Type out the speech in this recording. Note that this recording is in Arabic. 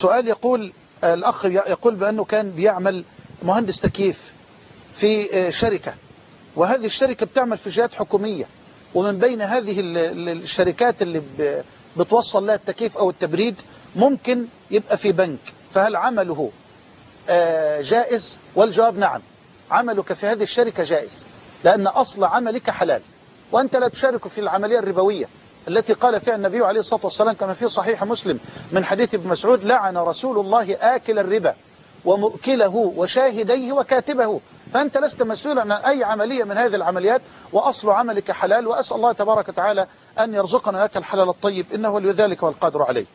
سؤال يقول الأخ يقول بأنه كان بيعمل مهندس تكييف في شركة. وهذه الشركة بتعمل في جهات حكومية. ومن بين هذه الشركات اللي بتوصل لها التكييف أو التبريد ممكن يبقى في بنك. فهل عمله جائز؟ والجواب نعم. عملك في هذه الشركة جائز لأن أصل عملك حلال. وأنت لا تشارك في العملية الربوية. التي قال فيها النبي عليه الصلاة والسلام كما في صحيح مسلم من حديث ابن مسعود لعن رسول الله آكل الربا ومؤكله وشاهديه وكاتبه. فأنت لست مسؤولا عن أي عملية من هذه العمليات وأصل عملك حلال وأسأل الله تبارك وتعالى أن يرزقنا هكا الحلال الطيب إنه لذلك والقادر عليه.